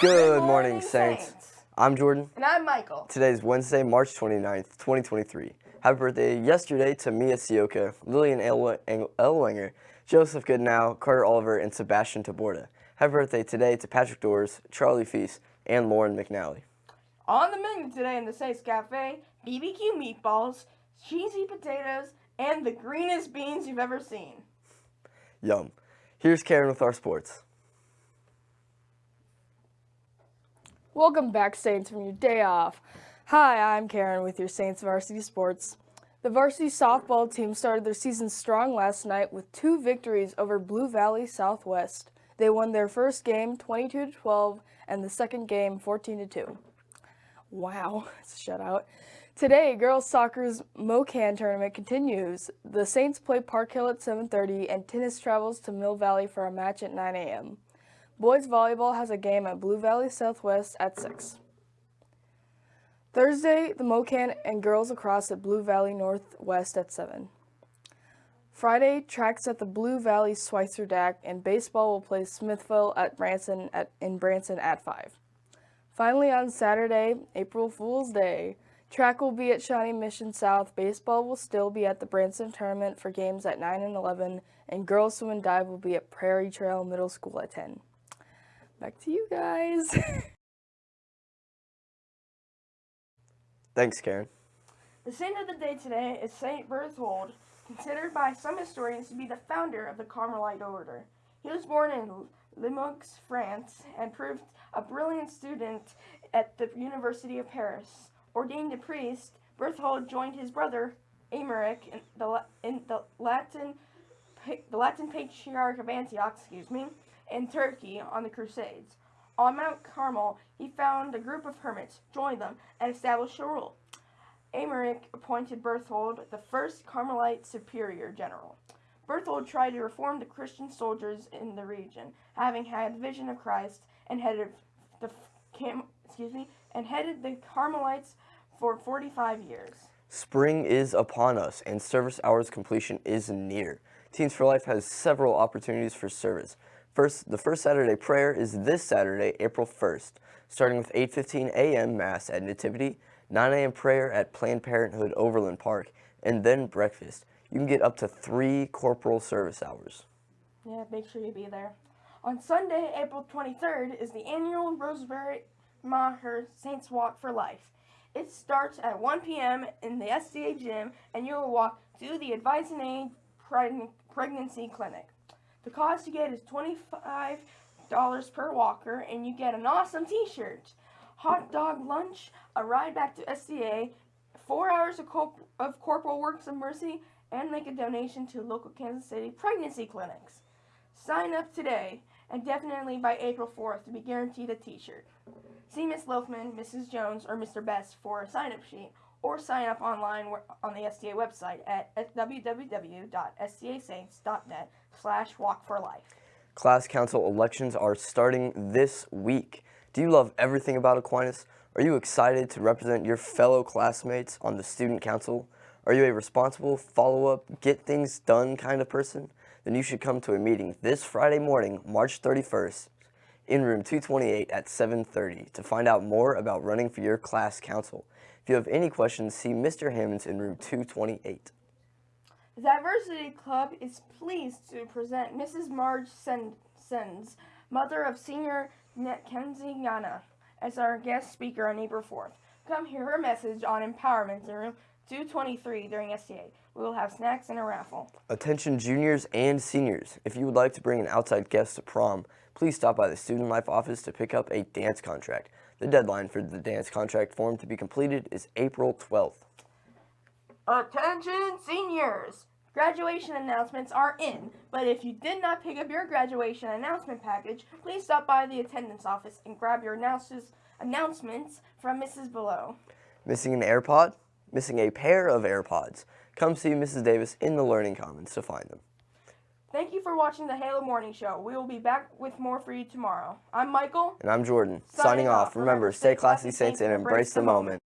Good morning, Saints. I'm Jordan. And I'm Michael. Today is Wednesday, March 29th, 2023. Happy birthday yesterday to Mia Sioka, Lillian Elwanger, Joseph Goodnow, Carter Oliver, and Sebastian Taborda. Happy birthday today to Patrick Doors, Charlie Feast, and Lauren McNally. On the menu today in the Saints Cafe, BBQ meatballs, cheesy potatoes, and the greenest beans you've ever seen. Yum. Here's Karen with our sports. Welcome back, Saints, from your day off. Hi, I'm Karen with your Saints Varsity Sports. The varsity softball team started their season strong last night with two victories over Blue Valley Southwest. They won their first game 22 to 12 and the second game 14 to 2. Wow, it's a shutout. Today, girls soccer's MoKan tournament continues. The Saints play Park Hill at 7:30 and tennis travels to Mill Valley for a match at 9 a.m. Boys volleyball has a game at Blue Valley Southwest at 6. Thursday, the MoKan and girls lacrosse at Blue Valley Northwest at 7. Friday, tracks at the Blue Valley Schweitzer DAC and baseball will play Smithville at Branson at, in Branson at 5. Finally, on Saturday, April Fool's Day, track will be at Shawnee Mission South, baseball will still be at the Branson Tournament for games at 9 and 11, and girls swim and dive will be at Prairie Trail Middle School at 10. Back to you guys. Thanks, Karen. The saint of the day today is Saint Berthold, considered by some historians to be the founder of the Carmelite order. He was born in Limoges, France, and proved a brilliant student at the University of Paris. Ordained a priest, Berthold joined his brother Aymeric in the, in the Latin the Latin Patriarch of Antioch, excuse me, in Turkey on the Crusades. On Mount Carmel, he found a group of hermits, joined them, and established a rule. Aymeric appointed Berthold the first Carmelite superior general. Berthold tried to reform the Christian soldiers in the region, having had a vision of Christ and headed the excuse me and headed the Carmelites for 45 years. Spring is upon us and service hours completion is near. Teens for Life has several opportunities for service. First, the first Saturday prayer is this Saturday, April 1st, starting with 8.15 a.m. Mass at Nativity, 9 a.m. prayer at Planned Parenthood Overland Park, and then breakfast. You can get up to three corporal service hours. Yeah, make sure you be there. On Sunday, April 23rd, is the annual Rosemary Maher Saints Walk for Life. It starts at 1 p.m. in the SCA gym, and you will walk to the Advice and Aid Pregnancy Clinic. The cost you get is $25 per walker, and you get an awesome t-shirt, hot dog lunch, a ride back to SCA, four hours of, corp of corporal works of mercy, and make a donation to local Kansas City pregnancy clinics. Sign up today, and definitely by April 4th to be guaranteed a t-shirt. See Miss Loafman, Mrs. Jones, or Mr. Best for a sign-up sheet or sign up online on the SCA website at www.scasaints.net slash walk for life. Class council elections are starting this week. Do you love everything about Aquinas? Are you excited to represent your fellow classmates on the student council? Are you a responsible, follow-up, get things done kind of person? Then you should come to a meeting this Friday morning, March 31st, in room 228 at 7.30 to find out more about running for your class council. If you have any questions, see Mr. Hammonds in room 228. The Diversity Club is pleased to present Mrs. Marge Sens, mother of senior Kenzie Yana, as our guest speaker on April 4th. Come hear her message on empowerment in room 223 during SCA. We will have snacks and a raffle. Attention juniors and seniors. If you would like to bring an outside guest to prom, please stop by the Student Life office to pick up a dance contract. The deadline for the dance contract form to be completed is April 12th. Attention seniors! Graduation announcements are in, but if you did not pick up your graduation announcement package, please stop by the attendance office and grab your announcements from Mrs. Below. Missing an AirPod? Missing a pair of AirPods? Come see Mrs. Davis in the Learning Commons to find them. Thank you for watching the Halo Morning Show. We will be back with more for you tomorrow. I'm Michael. And I'm Jordan. Signing, Signing off. Remember, stay classy, Saints, and embrace the moment.